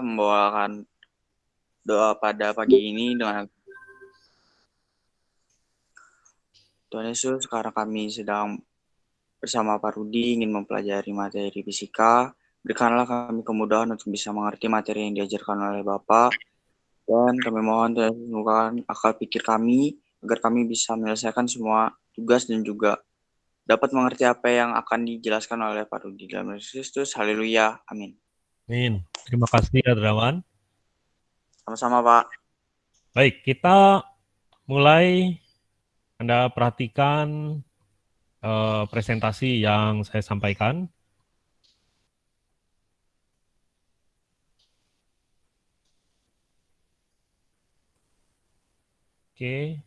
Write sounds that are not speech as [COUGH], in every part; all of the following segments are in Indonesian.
membawakan doa pada pagi ini dengan Tuhan Yesus, sekarang kami sedang bersama Pak Rudi ingin mempelajari materi fisika. Berikanlah kami kemudahan untuk bisa mengerti materi yang diajarkan oleh Bapak. Dan kami mohon Tuhan Yesus akal pikir kami agar kami bisa menyelesaikan semua tugas dan juga dapat mengerti apa yang akan dijelaskan oleh Pak Rudi. Dalam Kristus, haleluya, amin. Amin. Terima kasih, Adrawan. Sama-sama, Pak. Baik, kita mulai Anda perhatikan uh, presentasi yang saya sampaikan. Oke.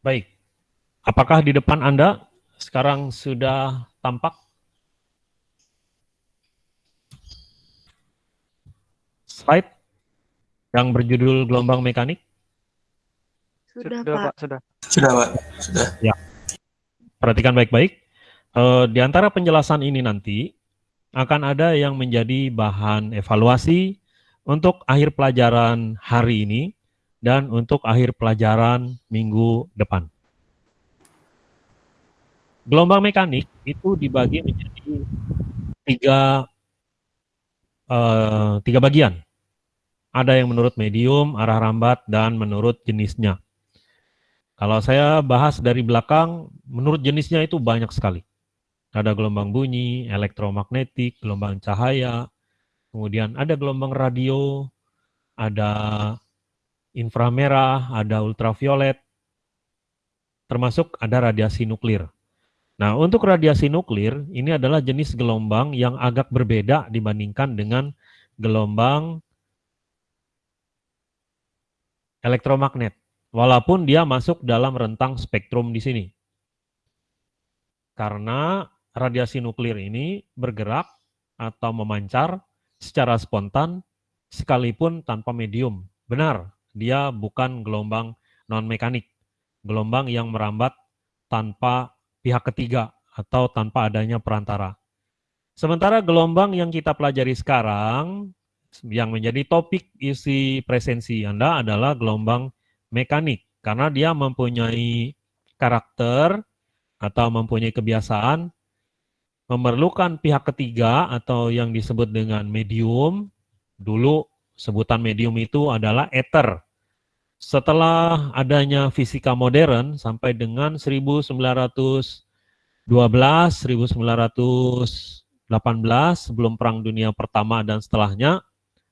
Baik. Apakah di depan Anda sekarang sudah tampak slide yang berjudul gelombang mekanik? Sudah, sudah Pak. Sudah. Sudah, Pak. Sudah. Ya. Perhatikan baik-baik. Uh, di antara penjelasan ini nanti akan ada yang menjadi bahan evaluasi untuk akhir pelajaran hari ini dan untuk akhir pelajaran minggu depan. Gelombang mekanik itu dibagi menjadi tiga, uh, tiga bagian. Ada yang menurut medium, arah rambat, dan menurut jenisnya. Kalau saya bahas dari belakang, menurut jenisnya itu banyak sekali. Ada gelombang bunyi, elektromagnetik, gelombang cahaya, kemudian ada gelombang radio, ada inframerah, ada ultraviolet, termasuk ada radiasi nuklir. Nah, untuk radiasi nuklir, ini adalah jenis gelombang yang agak berbeda dibandingkan dengan gelombang elektromagnet. Walaupun dia masuk dalam rentang spektrum di sini. Karena radiasi nuklir ini bergerak atau memancar secara spontan sekalipun tanpa medium. Benar, dia bukan gelombang non-mekanik. Gelombang yang merambat tanpa pihak ketiga atau tanpa adanya perantara. Sementara gelombang yang kita pelajari sekarang, yang menjadi topik isi presensi Anda adalah gelombang mekanik, karena dia mempunyai karakter atau mempunyai kebiasaan memerlukan pihak ketiga atau yang disebut dengan medium. Dulu sebutan medium itu adalah ether. Setelah adanya fisika modern sampai dengan 1912, 1918 sebelum Perang Dunia Pertama dan setelahnya,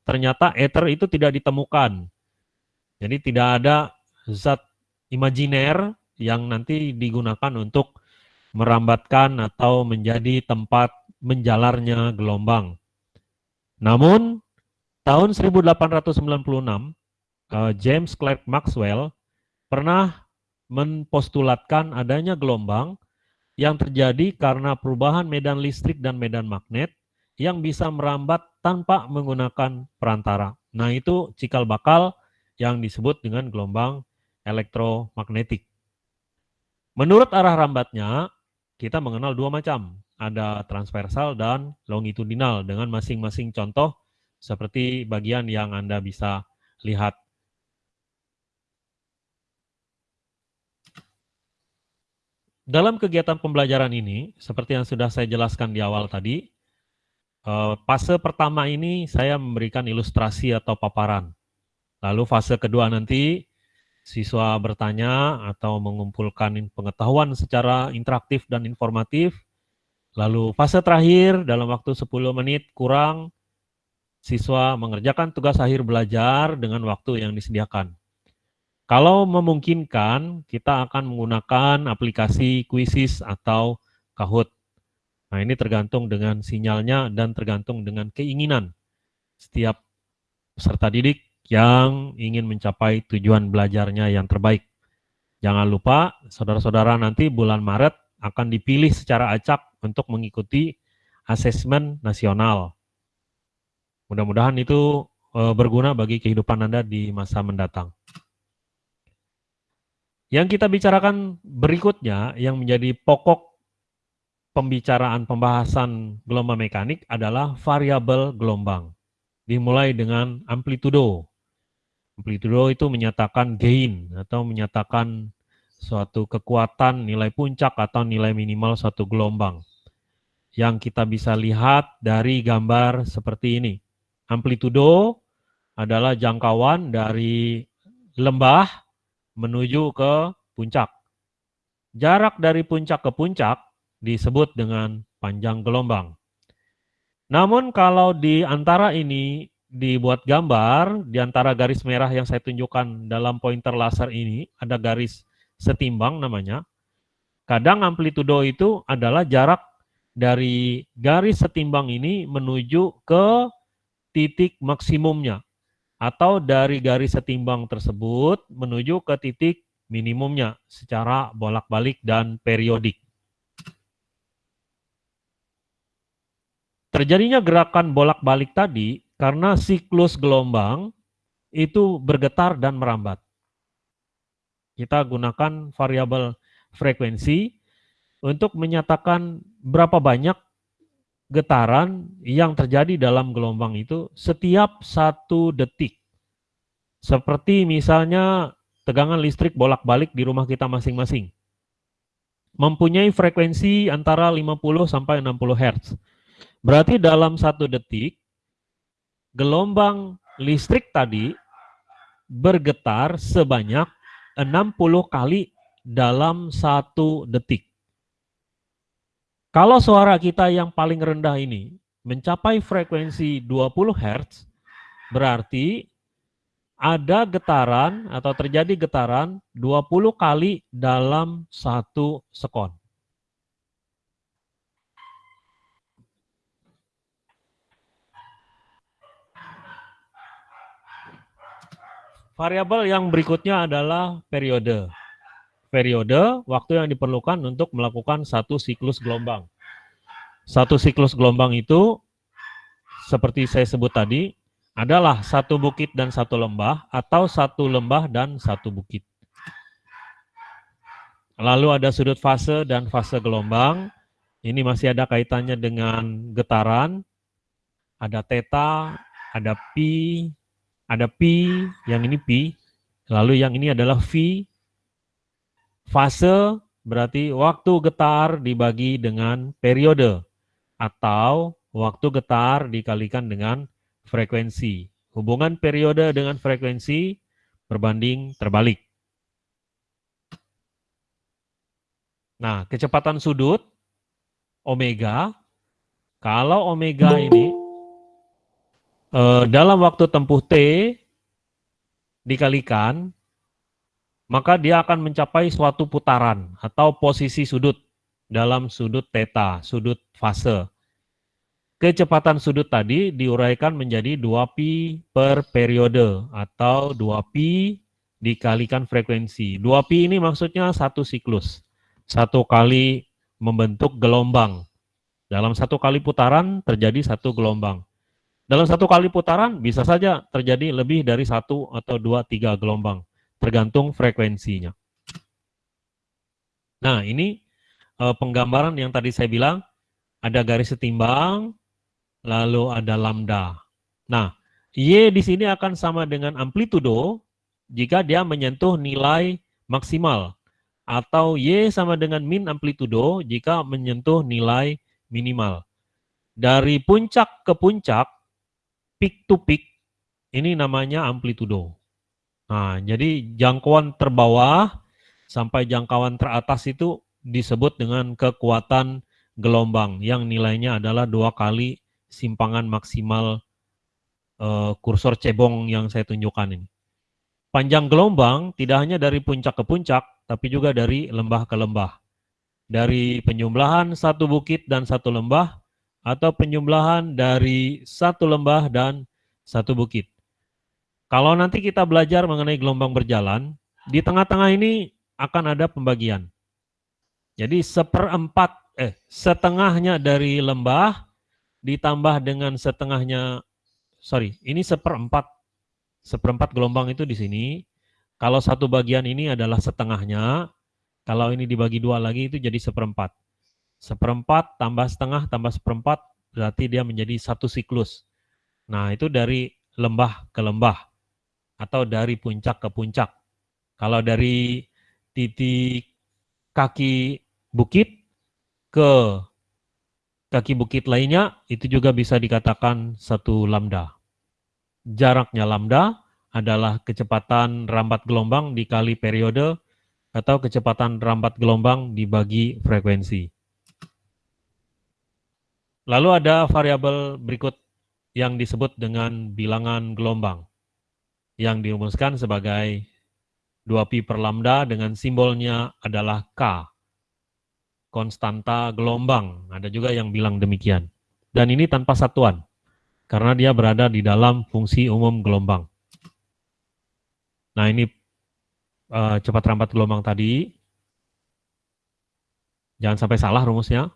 ternyata ether itu tidak ditemukan. Jadi tidak ada zat imajiner yang nanti digunakan untuk merambatkan atau menjadi tempat menjalarnya gelombang. Namun tahun 1896 uh, James Clerk Maxwell pernah mempostulatkan adanya gelombang yang terjadi karena perubahan medan listrik dan medan magnet yang bisa merambat tanpa menggunakan perantara. Nah itu cikal bakal yang disebut dengan gelombang elektromagnetik. Menurut arah rambatnya, kita mengenal dua macam. Ada transversal dan longitudinal dengan masing-masing contoh seperti bagian yang Anda bisa lihat dalam kegiatan pembelajaran ini, seperti yang sudah saya jelaskan di awal tadi, eh, fase pertama ini saya memberikan ilustrasi atau paparan. Lalu fase kedua nanti siswa bertanya atau mengumpulkan pengetahuan secara interaktif dan informatif. Lalu fase terakhir dalam waktu 10 menit kurang, siswa mengerjakan tugas akhir belajar dengan waktu yang disediakan. Kalau memungkinkan, kita akan menggunakan aplikasi Quizzes atau Kahoot. Nah, ini tergantung dengan sinyalnya dan tergantung dengan keinginan setiap peserta didik yang ingin mencapai tujuan belajarnya yang terbaik. Jangan lupa, saudara-saudara nanti bulan Maret akan dipilih secara acak untuk mengikuti asesmen nasional. Mudah-mudahan itu eh, berguna bagi kehidupan Anda di masa mendatang. Yang kita bicarakan berikutnya yang menjadi pokok pembicaraan pembahasan gelombang mekanik adalah variabel gelombang. Dimulai dengan amplitudo. Amplitudo itu menyatakan gain atau menyatakan suatu kekuatan nilai puncak atau nilai minimal suatu gelombang. Yang kita bisa lihat dari gambar seperti ini. Amplitudo adalah jangkauan dari lembah menuju ke puncak. Jarak dari puncak ke puncak disebut dengan panjang gelombang. Namun kalau di antara ini dibuat gambar, di antara garis merah yang saya tunjukkan dalam pointer laser ini, ada garis setimbang namanya. Kadang amplitudo itu adalah jarak dari garis setimbang ini menuju ke titik maksimumnya. Atau dari garis setimbang tersebut menuju ke titik minimumnya secara bolak-balik dan periodik. Terjadinya gerakan bolak-balik tadi karena siklus gelombang itu bergetar dan merambat. Kita gunakan variabel frekuensi untuk menyatakan berapa banyak getaran yang terjadi dalam gelombang itu setiap satu detik. Seperti misalnya tegangan listrik bolak-balik di rumah kita masing-masing. Mempunyai frekuensi antara 50 sampai 60 Hz. Berarti dalam satu detik, gelombang listrik tadi bergetar sebanyak 60 kali dalam satu detik. Kalau suara kita yang paling rendah ini mencapai frekuensi 20 Hz, berarti ada getaran atau terjadi getaran 20 kali dalam satu sekon. Variabel yang berikutnya adalah periode. Periode, waktu yang diperlukan untuk melakukan satu siklus gelombang. Satu siklus gelombang itu, seperti saya sebut tadi, adalah satu bukit dan satu lembah, atau satu lembah dan satu bukit. Lalu ada sudut fase dan fase gelombang. Ini masih ada kaitannya dengan getaran. Ada theta, ada pi, ada pi, yang ini pi, lalu yang ini adalah v. Fase berarti waktu getar dibagi dengan periode atau waktu getar dikalikan dengan frekuensi. Hubungan periode dengan frekuensi berbanding terbalik. Nah, kecepatan sudut omega, kalau omega ini eh, dalam waktu tempuh T dikalikan, maka dia akan mencapai suatu putaran atau posisi sudut dalam sudut theta, sudut fase. Kecepatan sudut tadi diuraikan menjadi 2pi per periode atau 2pi dikalikan frekuensi. 2pi ini maksudnya satu siklus. Satu kali membentuk gelombang. Dalam satu kali putaran terjadi satu gelombang. Dalam satu kali putaran bisa saja terjadi lebih dari satu atau dua, tiga gelombang, tergantung frekuensinya. Nah, ini eh, penggambaran yang tadi saya bilang, ada garis setimbang, lalu ada lambda. Nah, Y di sini akan sama dengan amplitudo jika dia menyentuh nilai maksimal, atau Y sama dengan min amplitudo jika menyentuh nilai minimal. Dari puncak ke puncak, peak to peak, ini namanya amplitudo. Nah, jadi jangkauan terbawah sampai jangkauan teratas itu disebut dengan kekuatan gelombang yang nilainya adalah dua kali simpangan maksimal uh, kursor cebong yang saya tunjukkan ini. Panjang gelombang tidak hanya dari puncak ke puncak, tapi juga dari lembah ke lembah. Dari penjumlahan satu bukit dan satu lembah atau penjumlahan dari satu lembah dan satu bukit. Kalau nanti kita belajar mengenai gelombang berjalan, di tengah-tengah ini akan ada pembagian. Jadi seperempat, eh setengahnya dari lembah ditambah dengan setengahnya, sorry, ini seperempat, seperempat gelombang itu di sini. Kalau satu bagian ini adalah setengahnya, kalau ini dibagi dua lagi itu jadi seperempat. Seperempat tambah setengah tambah seperempat berarti dia menjadi satu siklus. Nah, itu dari lembah ke lembah atau dari puncak ke puncak. Kalau dari titik kaki bukit ke kaki bukit lainnya, itu juga bisa dikatakan satu lambda. Jaraknya lambda adalah kecepatan rambat gelombang dikali periode atau kecepatan rambat gelombang dibagi frekuensi. Lalu ada variabel berikut yang disebut dengan bilangan gelombang yang dirumuskan sebagai 2pi per lambda dengan simbolnya adalah K konstanta gelombang. Ada juga yang bilang demikian. Dan ini tanpa satuan, karena dia berada di dalam fungsi umum gelombang. Nah ini uh, cepat rampat gelombang tadi. Jangan sampai salah rumusnya.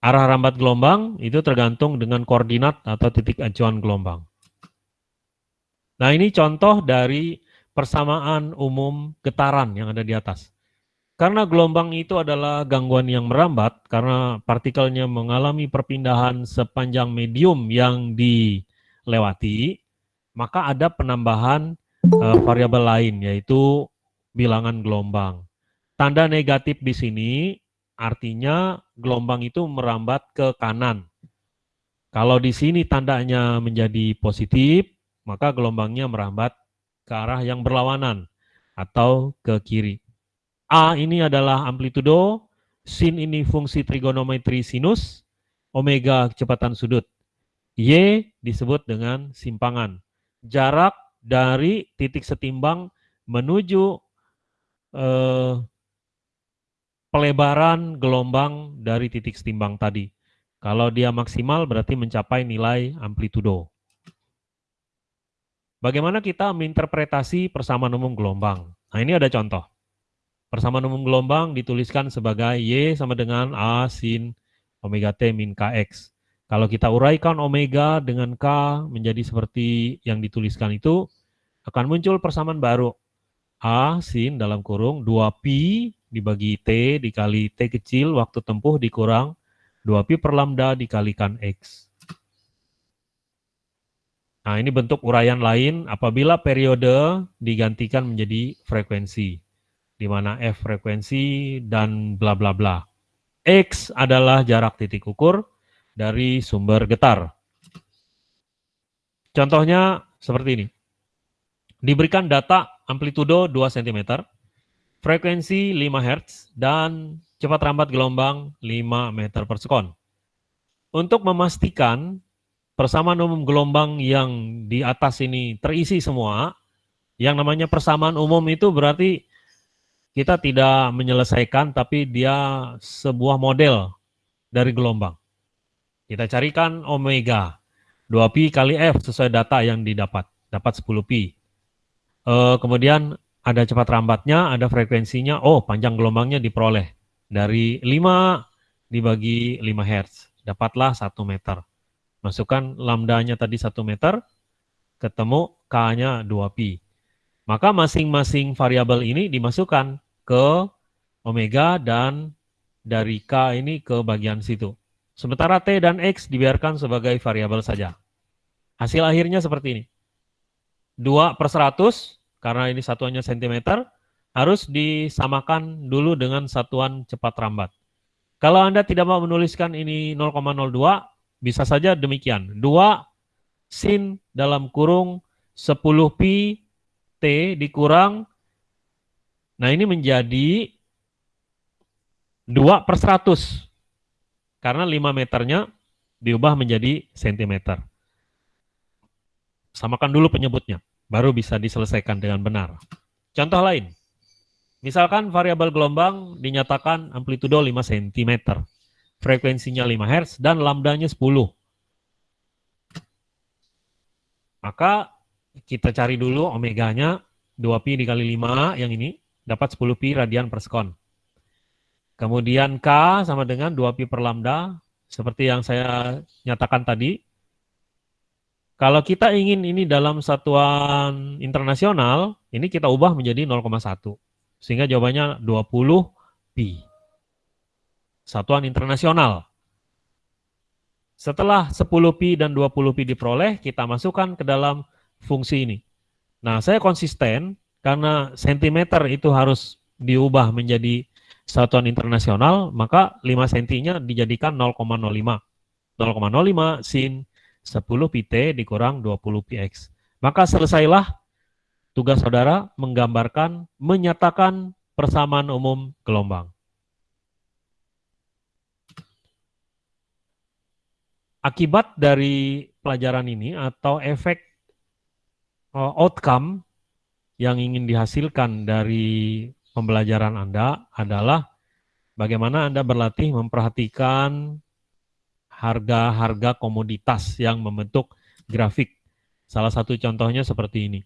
Arah rambat gelombang itu tergantung dengan koordinat atau titik acuan gelombang. Nah ini contoh dari persamaan umum getaran yang ada di atas. Karena gelombang itu adalah gangguan yang merambat, karena partikelnya mengalami perpindahan sepanjang medium yang dilewati, maka ada penambahan uh, variabel lain, yaitu bilangan gelombang. Tanda negatif di sini artinya gelombang itu merambat ke kanan. Kalau di sini tandanya menjadi positif, maka gelombangnya merambat ke arah yang berlawanan atau ke kiri. A ini adalah amplitudo, sin ini fungsi trigonometri sinus, omega kecepatan sudut. Y disebut dengan simpangan. Jarak dari titik setimbang menuju eh, pelebaran gelombang dari titik setimbang tadi. Kalau dia maksimal berarti mencapai nilai amplitudo. Bagaimana kita menginterpretasi persamaan umum gelombang? Nah ini ada contoh. Persamaan umum gelombang dituliskan sebagai Y sama dengan A sin omega T min KX. Kalau kita uraikan omega dengan K menjadi seperti yang dituliskan itu, akan muncul persamaan baru. A sin dalam kurung 2pi dibagi T dikali T kecil waktu tempuh dikurang 2pi per lambda dikalikan X. Nah ini bentuk uraian lain apabila periode digantikan menjadi frekuensi di mana F frekuensi dan bla bla bla. X adalah jarak titik ukur dari sumber getar. Contohnya seperti ini. Diberikan data amplitudo 2 cm, frekuensi 5 Hz, dan cepat rambat gelombang 5 meter per sekon. Untuk memastikan persamaan umum gelombang yang di atas ini terisi semua, yang namanya persamaan umum itu berarti kita tidak menyelesaikan, tapi dia sebuah model dari gelombang. Kita carikan omega, 2pi kali F sesuai data yang didapat, dapat 10pi. E, kemudian ada cepat rambatnya, ada frekuensinya, oh panjang gelombangnya diperoleh. Dari 5 dibagi 5 Hz, dapatlah 1 meter. Masukkan lambdanya tadi 1 meter, ketemu K-nya 2pi. Maka masing-masing variabel ini dimasukkan ke omega dan dari K ini ke bagian situ. Sementara T dan X dibiarkan sebagai variabel saja. Hasil akhirnya seperti ini. 2 per 100, karena ini satuannya cm, harus disamakan dulu dengan satuan cepat rambat. Kalau Anda tidak mau menuliskan ini 0,02, bisa saja demikian. 2 sin dalam kurung 10 pi T dikurang, nah ini menjadi 2 per 100. Karena 5 meternya diubah menjadi sentimeter. Samakan dulu penyebutnya, baru bisa diselesaikan dengan benar. Contoh lain, misalkan variabel gelombang dinyatakan amplitudo 5 cm, frekuensinya 5 Hz, dan lambdanya 10. Maka kita cari dulu omeganya 2pi dikali 5 yang ini dapat 10pi radian per sekon. Kemudian K sama dengan 2pi per lambda seperti yang saya nyatakan tadi. Kalau kita ingin ini dalam satuan internasional, ini kita ubah menjadi 0,1. Sehingga jawabannya 20 pi. Satuan internasional. Setelah 10pi dan 20pi diperoleh, kita masukkan ke dalam fungsi ini. Nah, saya konsisten karena sentimeter itu harus diubah menjadi satuan internasional, maka 5 sentinya dijadikan 0,05. 0,05 sin 10 pt dikurang 20 px. Maka selesailah tugas saudara menggambarkan, menyatakan persamaan umum gelombang. Akibat dari pelajaran ini atau efek uh, outcome yang ingin dihasilkan dari pembelajaran Anda adalah bagaimana Anda berlatih memperhatikan harga-harga komoditas yang membentuk grafik. Salah satu contohnya seperti ini.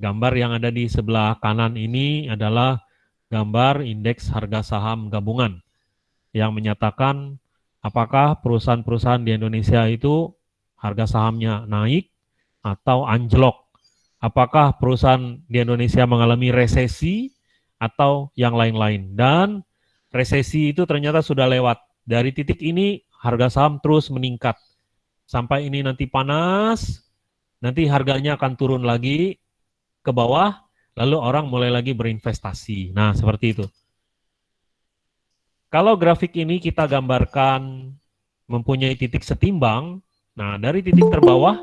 Gambar yang ada di sebelah kanan ini adalah gambar indeks harga saham gabungan yang menyatakan apakah perusahaan-perusahaan di Indonesia itu harga sahamnya naik atau anjlok. Apakah perusahaan di Indonesia mengalami resesi atau yang lain-lain. Dan resesi itu ternyata sudah lewat. Dari titik ini harga saham terus meningkat. Sampai ini nanti panas, nanti harganya akan turun lagi ke bawah, lalu orang mulai lagi berinvestasi. Nah, seperti itu. Kalau grafik ini kita gambarkan mempunyai titik setimbang, nah dari titik terbawah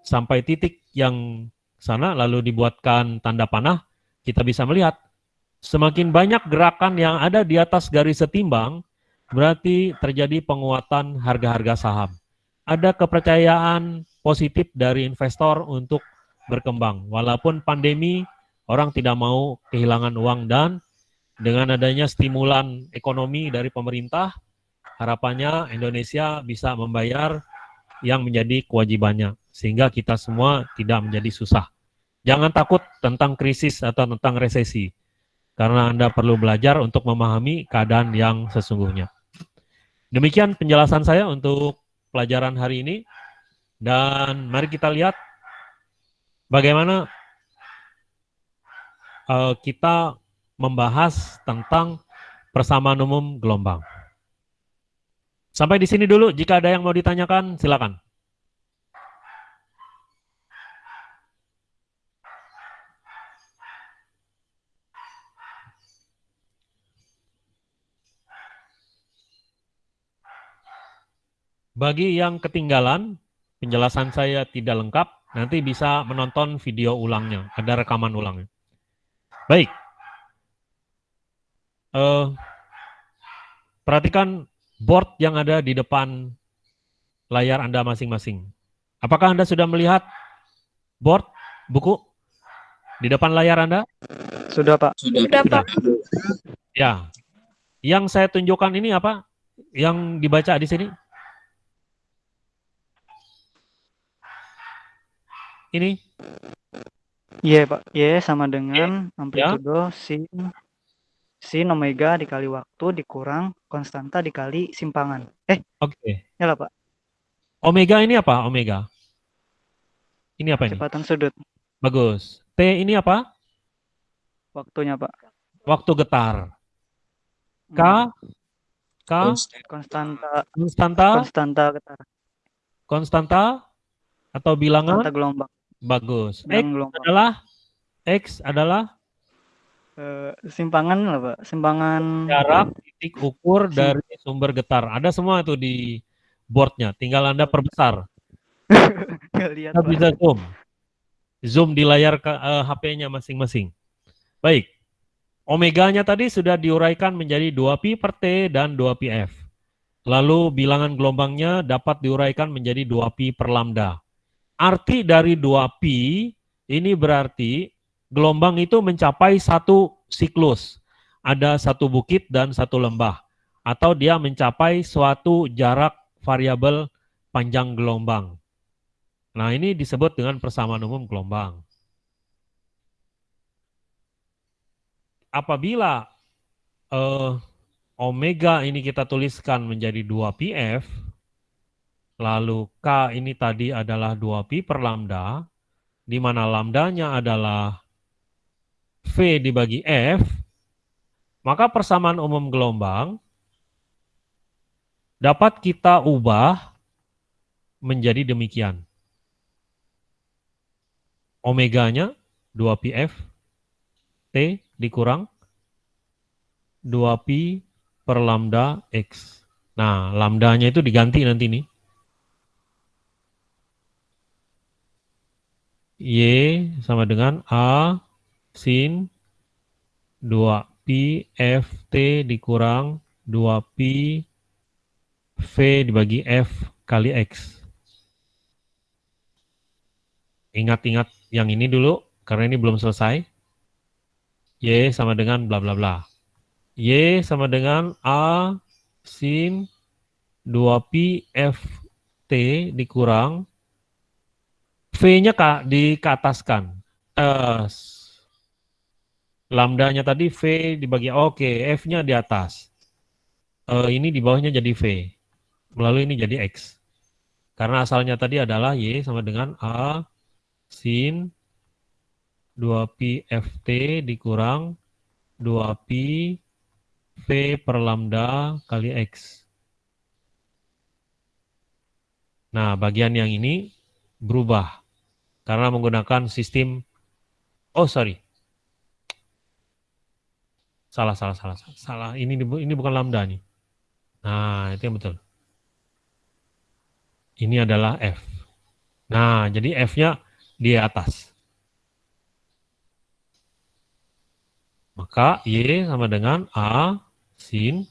sampai titik yang sana lalu dibuatkan tanda panah, kita bisa melihat semakin banyak gerakan yang ada di atas garis setimbang, berarti terjadi penguatan harga-harga saham. Ada kepercayaan positif dari investor untuk berkembang. Walaupun pandemi, orang tidak mau kehilangan uang dan dengan adanya stimulan ekonomi dari pemerintah, harapannya Indonesia bisa membayar yang menjadi kewajibannya. Sehingga kita semua tidak menjadi susah. Jangan takut tentang krisis atau tentang resesi. Karena Anda perlu belajar untuk memahami keadaan yang sesungguhnya. Demikian penjelasan saya untuk pelajaran hari ini. Dan mari kita lihat bagaimana uh, kita membahas tentang persamaan umum gelombang. Sampai di sini dulu. Jika ada yang mau ditanyakan, silakan. Bagi yang ketinggalan, penjelasan saya tidak lengkap, nanti bisa menonton video ulangnya, ada rekaman ulangnya. Baik. Uh, perhatikan board yang ada di depan layar Anda masing-masing. Apakah Anda sudah melihat board, buku di depan layar Anda? Sudah, Pak. Sudah, Pak. Ya. Yang saya tunjukkan ini apa? Yang dibaca di sini? ini? Iya, Pak. Y sama dengan amplitudo sin sin omega dikali waktu dikurang konstanta dikali simpangan. Eh, Oke. Okay. ya lah, Pak. Omega ini apa? Omega. Ini apa ini? Kecepatan sudut. Bagus. T ini apa? Waktunya, Pak. Waktu getar. K Hmm. K konstanta konstanta konstanta getar. konstanta atau bilangan Konstanta gelombang. bagus. X Bilangan gelombang. adalah X adalah Eh, simpangan lah, Pak. Simpangan jarak titik ukur Sim- dari sumber getar. Ada semua itu di boardnya. Tinggal Anda perbesar. [LAUGHS] Nggak lihat, Anda Pak. bisa zoom. Zoom di layar ke, eh, HP-nya masing-masing. Baik. Omeganya tadi sudah diuraikan menjadi 2pi per T dan 2pi F. Lalu bilangan gelombangnya dapat diuraikan menjadi 2pi per lambda. Arti dari 2pi ini berarti gelombang itu mencapai satu siklus. Ada satu bukit dan satu lembah. Atau dia mencapai suatu jarak variabel panjang gelombang. Nah, ini disebut dengan persamaan umum gelombang. Apabila eh, omega ini kita tuliskan menjadi 2pf, lalu k ini tadi adalah 2pi per lambda, di mana lambdanya adalah v dibagi f, maka persamaan umum gelombang dapat kita ubah menjadi demikian. Omeganya 2pf T dikurang 2pi per lambda X. Nah, lambdanya itu diganti nanti nih. Y sama dengan A sin 2pi ft dikurang 2pi v dibagi f kali x. Ingat-ingat yang ini dulu, karena ini belum selesai. Y sama dengan bla bla bla. Y sama dengan A sin 2pi ft dikurang V-nya ke ataskan. Uh, lambdanya tadi V dibagi, oke, okay, F-nya di atas. Uh, ini di bawahnya jadi V. Lalu ini jadi X. Karena asalnya tadi adalah Y sama dengan A sin 2pi ft dikurang 2pi v per lambda kali x. Nah, bagian yang ini berubah karena menggunakan sistem oh sorry. Salah salah salah salah. Ini ini bukan lambda nih. Nah, itu yang betul. Ini adalah f. Nah, jadi f-nya di atas. Maka Y sama dengan A sin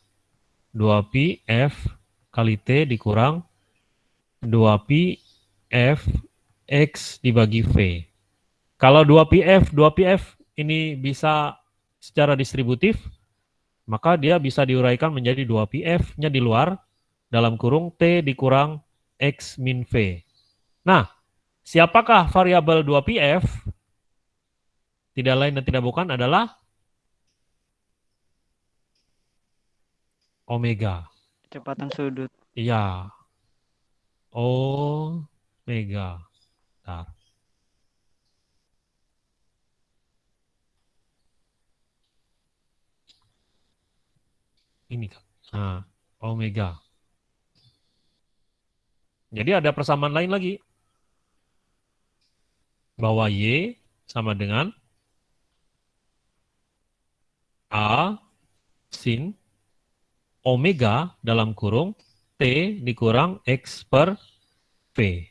2pi F kali T dikurang 2pi F X dibagi V. Kalau 2pi F, 2pi F ini bisa secara distributif, maka dia bisa diuraikan menjadi 2pi F-nya di luar, dalam kurung T dikurang X min V. Nah, siapakah variabel 2pi F? Tidak lain dan tidak bukan adalah omega. Kecepatan sudut. Iya. Omega. Bentar. Ini kan. Nah, omega. Jadi ada persamaan lain lagi. Bahwa Y sama dengan A sin omega dalam kurung T dikurang X per V.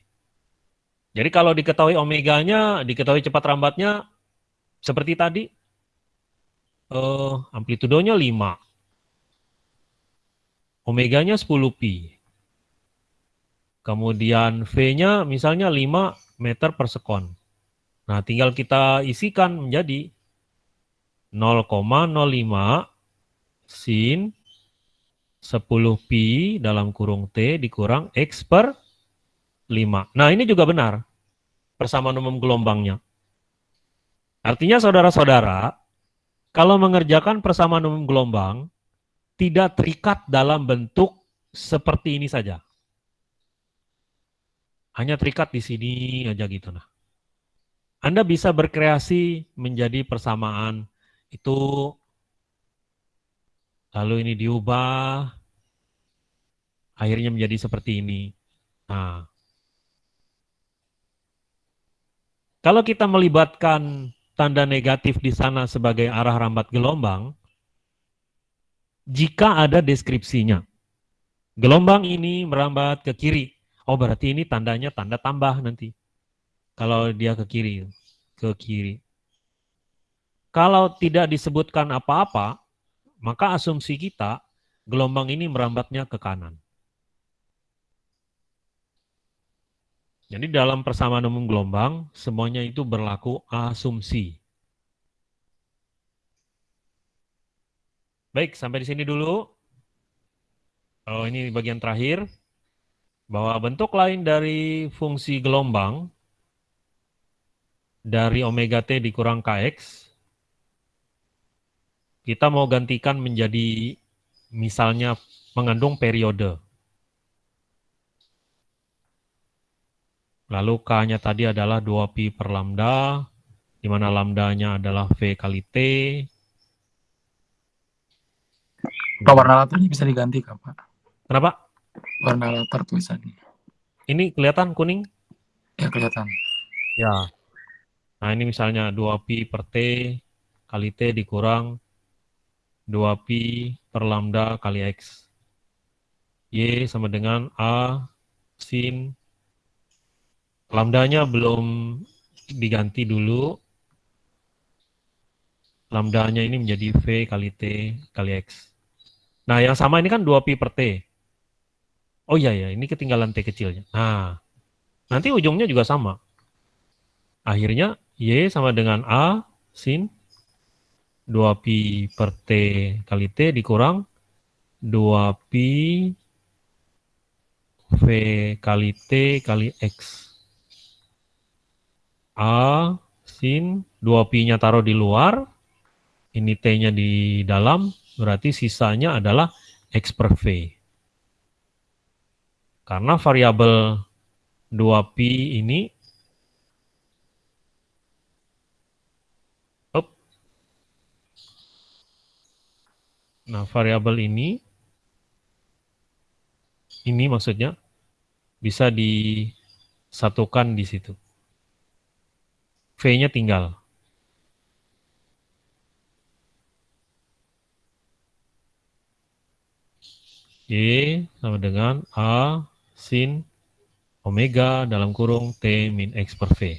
Jadi kalau diketahui omeganya, diketahui cepat rambatnya, seperti tadi, eh, amplitudonya 5. Omeganya 10 pi. Kemudian V-nya misalnya 5 meter per sekon. Nah, tinggal kita isikan menjadi 0,05 sin 10 pi dalam kurung T dikurang X per 5. Nah ini juga benar, persamaan umum gelombangnya. Artinya saudara-saudara, kalau mengerjakan persamaan umum gelombang, tidak terikat dalam bentuk seperti ini saja. Hanya terikat di sini aja gitu. Nah, Anda bisa berkreasi menjadi persamaan itu lalu ini diubah, akhirnya menjadi seperti ini. Nah, kalau kita melibatkan tanda negatif di sana sebagai arah rambat gelombang, jika ada deskripsinya, gelombang ini merambat ke kiri, oh berarti ini tandanya tanda tambah nanti. Kalau dia ke kiri, ke kiri. Kalau tidak disebutkan apa-apa, maka asumsi kita gelombang ini merambatnya ke kanan. Jadi dalam persamaan umum gelombang, semuanya itu berlaku asumsi. Baik, sampai di sini dulu. Oh, ini bagian terakhir. Bahwa bentuk lain dari fungsi gelombang dari omega t dikurang kx kita mau gantikan menjadi misalnya mengandung periode. Lalu K-nya tadi adalah 2pi per lambda, di mana lambdanya adalah V kali T. Kalau warna latarnya bisa diganti, Kak, Pak. Kenapa? warna latar tulisannya. Ini kelihatan kuning? Ya kelihatan. Ya. Nah, ini misalnya 2pi per T kali T dikurang 2pi per lambda kali X. Y sama dengan A sin lambdanya belum diganti dulu. Lambdanya ini menjadi V kali T kali X. Nah, yang sama ini kan 2pi per T. Oh iya ya, ini ketinggalan T kecilnya. Nah, nanti ujungnya juga sama. Akhirnya Y sama dengan A sin 2pi per T kali T dikurang 2pi V kali T kali X. A sin 2pi-nya taruh di luar, ini T-nya di dalam, berarti sisanya adalah X per V. Karena variabel 2pi ini Nah, variabel ini, ini maksudnya bisa disatukan di situ. V-nya tinggal. Y sama dengan A sin omega dalam kurung T min X per V.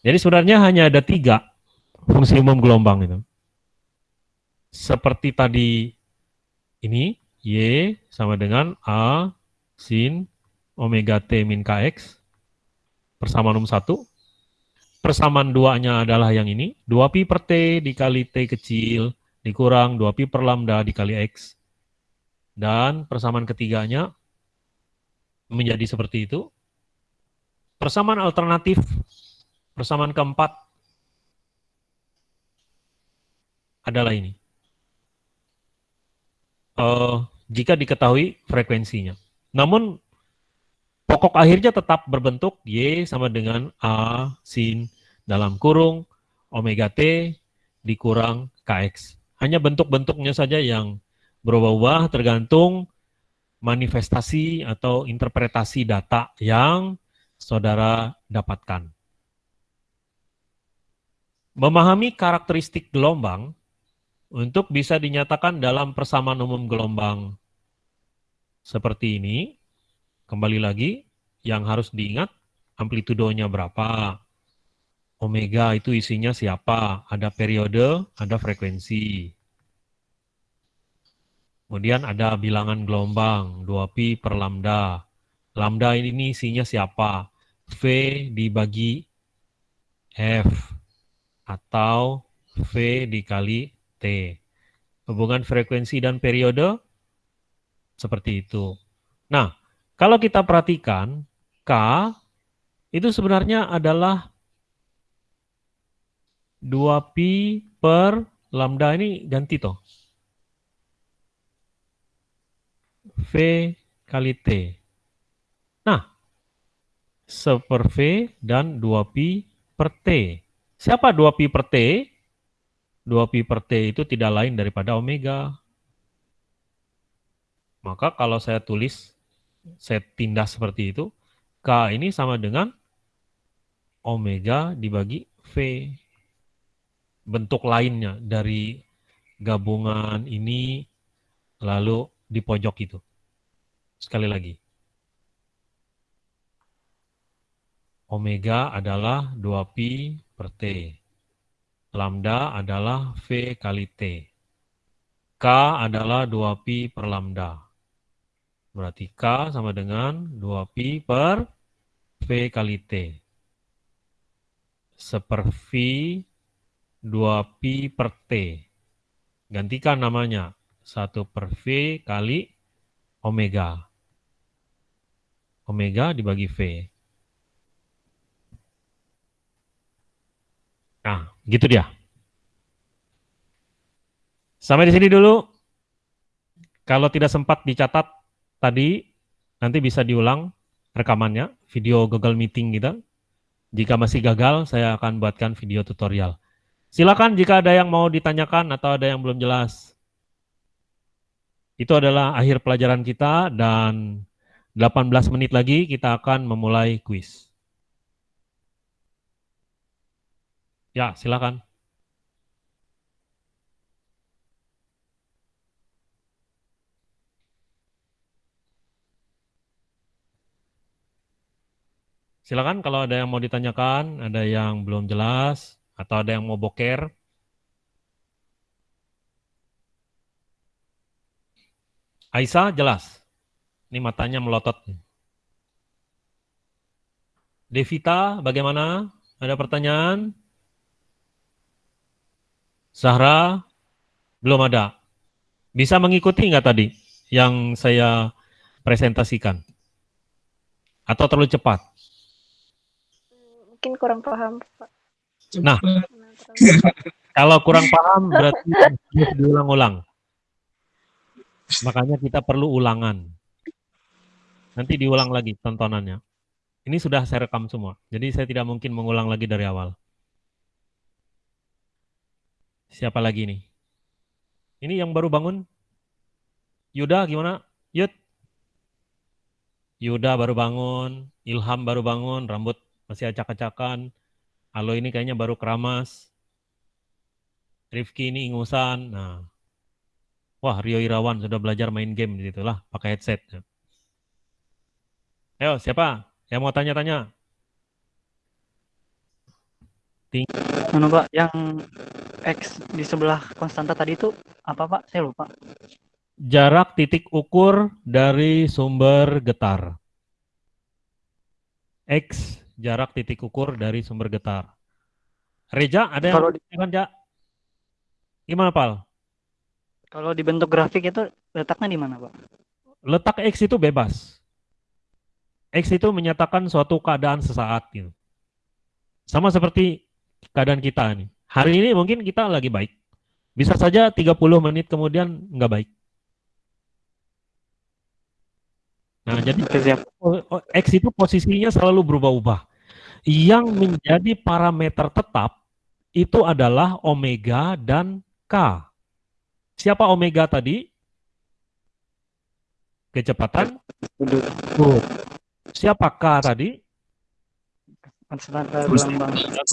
Jadi sebenarnya hanya ada tiga fungsi umum gelombang itu seperti tadi ini, Y sama dengan A sin omega T min KX, persamaan umum 1. Persamaan duanya adalah yang ini, 2pi per T dikali T kecil, dikurang 2pi per lambda dikali X. Dan persamaan ketiganya menjadi seperti itu. Persamaan alternatif, persamaan keempat adalah ini uh, jika diketahui frekuensinya. Namun pokok akhirnya tetap berbentuk Y sama dengan A sin dalam kurung omega T dikurang KX. Hanya bentuk-bentuknya saja yang berubah-ubah tergantung manifestasi atau interpretasi data yang saudara dapatkan. Memahami karakteristik gelombang untuk bisa dinyatakan dalam persamaan umum gelombang seperti ini, kembali lagi, yang harus diingat amplitudonya berapa, omega itu isinya siapa, ada periode, ada frekuensi. Kemudian ada bilangan gelombang, 2pi per lambda. Lambda ini isinya siapa? V dibagi F atau V dikali T. Hubungan frekuensi dan periode seperti itu. Nah, kalau kita perhatikan, K itu sebenarnya adalah 2pi per lambda ini ganti toh. V kali T. Nah, seper V dan 2pi per T. Siapa 2pi per T? 2pi per T itu tidak lain daripada omega. Maka kalau saya tulis, saya tindas seperti itu, K ini sama dengan omega dibagi V. Bentuk lainnya dari gabungan ini lalu di pojok itu. Sekali lagi. Omega adalah 2pi per T. Lambda adalah V kali T. K adalah 2pi per lambda. Berarti K sama dengan 2pi per V kali T. Seper V 2pi per T. Gantikan namanya. 1 per V kali omega. Omega dibagi V. Nah, gitu dia. Sampai di sini dulu. Kalau tidak sempat dicatat tadi, nanti bisa diulang rekamannya, video Google Meeting kita. Jika masih gagal, saya akan buatkan video tutorial. Silakan jika ada yang mau ditanyakan atau ada yang belum jelas. Itu adalah akhir pelajaran kita dan 18 menit lagi kita akan memulai kuis. Ya, silakan. Silakan kalau ada yang mau ditanyakan, ada yang belum jelas, atau ada yang mau boker. Aisyah jelas. Ini matanya melotot. Devita, bagaimana? Ada pertanyaan? Zahra, belum ada. Bisa mengikuti nggak tadi yang saya presentasikan? Atau terlalu cepat? mungkin kurang paham Pak. Nah, kalau kurang paham berarti [LAUGHS] diulang-ulang. Makanya kita perlu ulangan. Nanti diulang lagi tontonannya. Ini sudah saya rekam semua, jadi saya tidak mungkin mengulang lagi dari awal. Siapa lagi nih? Ini yang baru bangun? Yuda gimana? Yud? Yuda baru bangun, Ilham baru bangun, rambut masih acak-acakan. Halo ini kayaknya baru keramas. Rifki ini ingusan. Nah, wah Rio Irawan sudah belajar main game lah, pakai headset. Ayo siapa yang mau tanya-tanya? Mana Pak, yang X di sebelah konstanta tadi itu apa Pak? Saya lupa. Jarak titik ukur dari sumber getar. X jarak titik ukur dari sumber getar. Reja, ada yang Kalau di- kan, Ja? Gimana, Pal? Kalau di bentuk grafik itu letaknya di mana Pak? Letak X itu bebas. X itu menyatakan suatu keadaan sesaat. Gitu. Sama seperti keadaan kita nih. Hari ini mungkin kita lagi baik. Bisa saja 30 menit kemudian nggak baik. Nah, jadi oh, X itu posisinya selalu berubah-ubah. Yang menjadi parameter tetap itu adalah omega dan K. Siapa omega tadi? Kecepatan. Sudut Good. Siapa K tadi?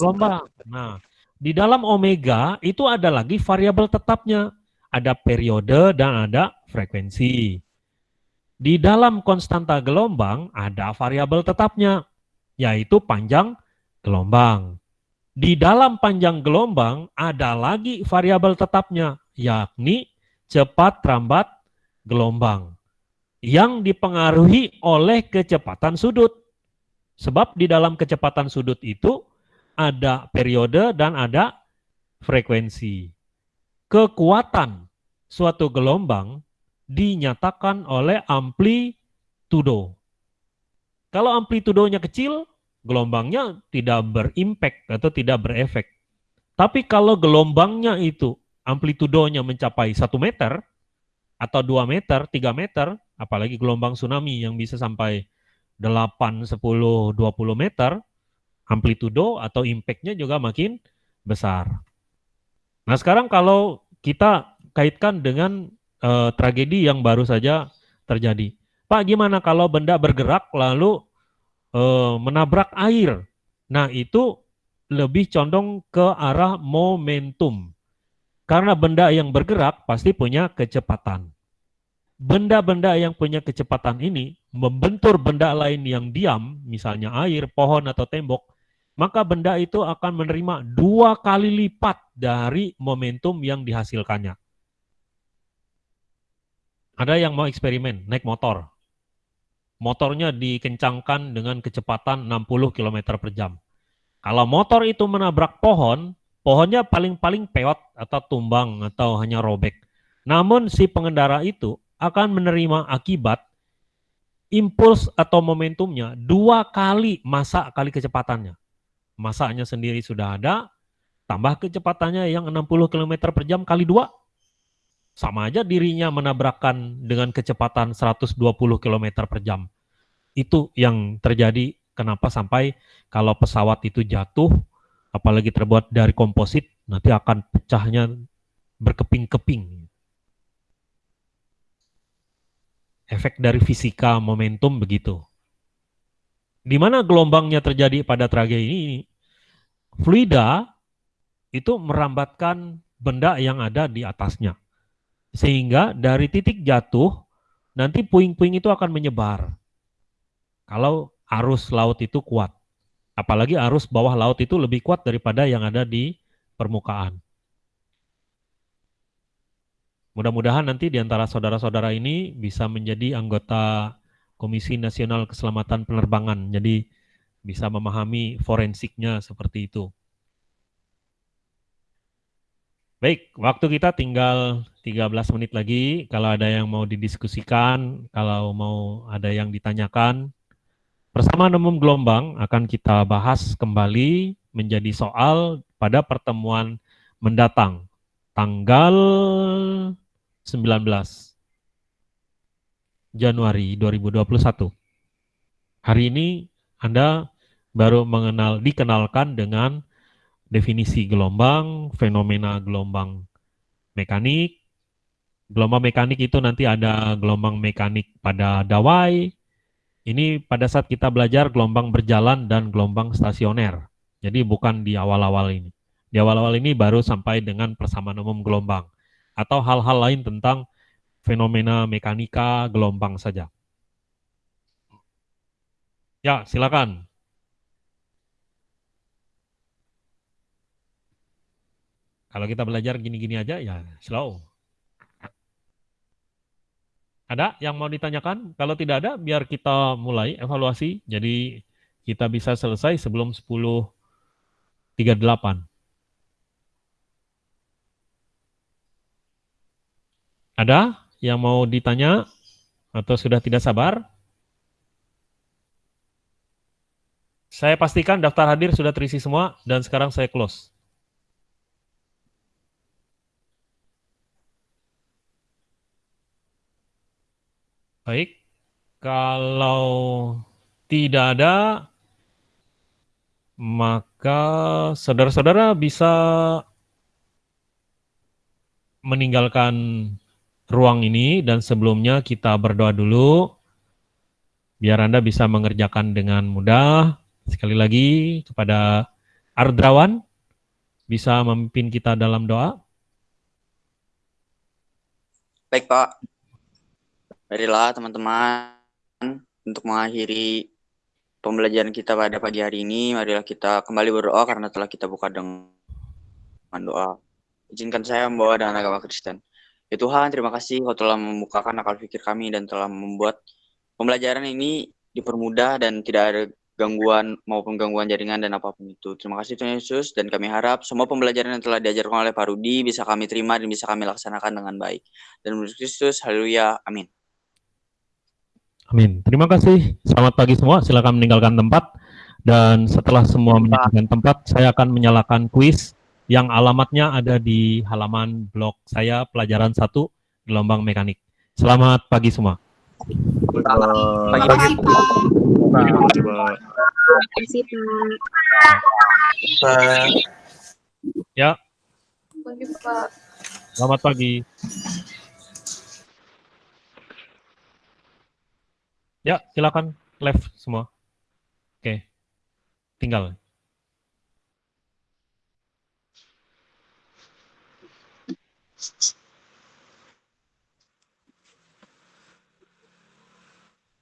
Gelombang. Nah, di dalam omega itu ada lagi variabel tetapnya. Ada periode dan ada frekuensi. Di dalam konstanta gelombang ada variabel tetapnya, yaitu panjang gelombang. Di dalam panjang gelombang ada lagi variabel tetapnya, yakni cepat lambat gelombang yang dipengaruhi oleh kecepatan sudut. Sebab di dalam kecepatan sudut itu ada periode dan ada frekuensi. Kekuatan suatu gelombang dinyatakan oleh amplitudo. Kalau amplitudonya kecil, gelombangnya tidak berimpact atau tidak berefek. Tapi kalau gelombangnya itu amplitudonya mencapai 1 meter, atau 2 meter, 3 meter, apalagi gelombang tsunami yang bisa sampai 8, 10, 20 meter, amplitudo atau impact-nya juga makin besar. Nah sekarang kalau kita kaitkan dengan eh, tragedi yang baru saja terjadi. Pak, gimana kalau benda bergerak lalu eh, menabrak air? Nah, itu lebih condong ke arah momentum. Karena benda yang bergerak pasti punya kecepatan. Benda-benda yang punya kecepatan ini membentur benda lain yang diam, misalnya air, pohon, atau tembok, maka benda itu akan menerima dua kali lipat dari momentum yang dihasilkannya. Ada yang mau eksperimen, naik motor. Motornya dikencangkan dengan kecepatan 60 km per jam. Kalau motor itu menabrak pohon, pohonnya paling-paling peot atau tumbang atau hanya robek. Namun si pengendara itu akan menerima akibat impuls atau momentumnya dua kali masa kali kecepatannya. Masanya sendiri sudah ada, tambah kecepatannya yang 60 km per jam kali dua, sama aja dirinya menabrakkan dengan kecepatan 120 km per jam. Itu yang terjadi kenapa sampai kalau pesawat itu jatuh, apalagi terbuat dari komposit, nanti akan pecahnya berkeping-keping. efek dari fisika momentum begitu. Di mana gelombangnya terjadi pada tragedi ini, fluida itu merambatkan benda yang ada di atasnya. Sehingga dari titik jatuh, nanti puing-puing itu akan menyebar. Kalau arus laut itu kuat. Apalagi arus bawah laut itu lebih kuat daripada yang ada di permukaan. Mudah-mudahan nanti di antara saudara-saudara ini bisa menjadi anggota Komisi Nasional Keselamatan Penerbangan. Jadi bisa memahami forensiknya seperti itu. Baik, waktu kita tinggal 13 menit lagi. Kalau ada yang mau didiskusikan, kalau mau ada yang ditanyakan, bersama Nemum Gelombang akan kita bahas kembali menjadi soal pada pertemuan mendatang, tanggal 19 Januari 2021. Hari ini Anda baru mengenal dikenalkan dengan definisi gelombang, fenomena gelombang mekanik. Gelombang mekanik itu nanti ada gelombang mekanik pada dawai. Ini pada saat kita belajar gelombang berjalan dan gelombang stasioner. Jadi bukan di awal-awal ini. Di awal-awal ini baru sampai dengan persamaan umum gelombang atau hal-hal lain tentang fenomena mekanika gelombang saja. Ya, silakan. Kalau kita belajar gini-gini aja, ya slow. Ada yang mau ditanyakan? Kalau tidak ada, biar kita mulai evaluasi. Jadi kita bisa selesai sebelum 10.38. Ada yang mau ditanya atau sudah tidak sabar? Saya pastikan daftar hadir sudah terisi semua dan sekarang saya close. Baik, kalau tidak ada, maka saudara-saudara bisa meninggalkan ruang ini dan sebelumnya kita berdoa dulu biar Anda bisa mengerjakan dengan mudah. Sekali lagi kepada Ardrawan bisa memimpin kita dalam doa. Baik Pak, marilah teman-teman untuk mengakhiri pembelajaran kita pada pagi hari ini, marilah kita kembali berdoa karena telah kita buka dengan doa. Izinkan saya membawa dengan agama Kristen. Ya Tuhan, terima kasih Kau telah membukakan akal pikir kami dan telah membuat pembelajaran ini dipermudah dan tidak ada gangguan maupun gangguan jaringan dan apa pun itu. Terima kasih Tuhan Yesus dan kami harap semua pembelajaran yang telah diajarkan oleh Pak Rudi bisa kami terima dan bisa kami laksanakan dengan baik. Dan menurut Kristus, haleluya, amin. Amin. Terima kasih. Selamat pagi semua. Silakan meninggalkan tempat. Dan setelah semua meninggalkan tempat, saya akan menyalakan kuis yang alamatnya ada di halaman blog saya pelajaran 1 gelombang mekanik. Selamat pagi semua. Pagi, Pagi, Pak. Pagi. Ya, selamat pagi. Ya, silakan live semua. Oke. Tinggal.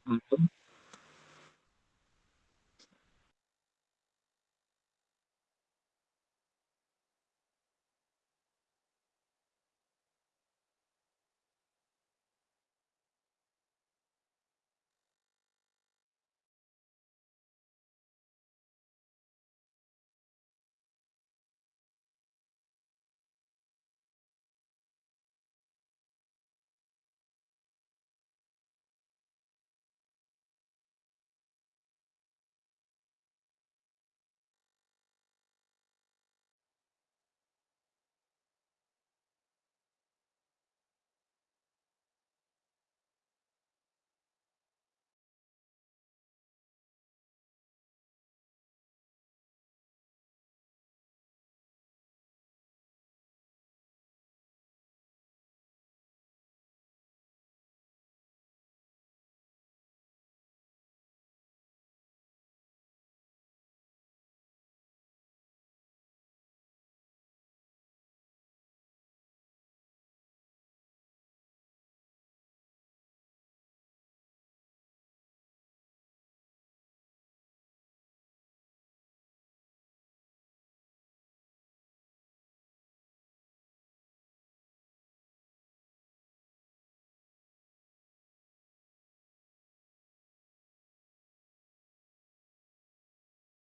Hmm.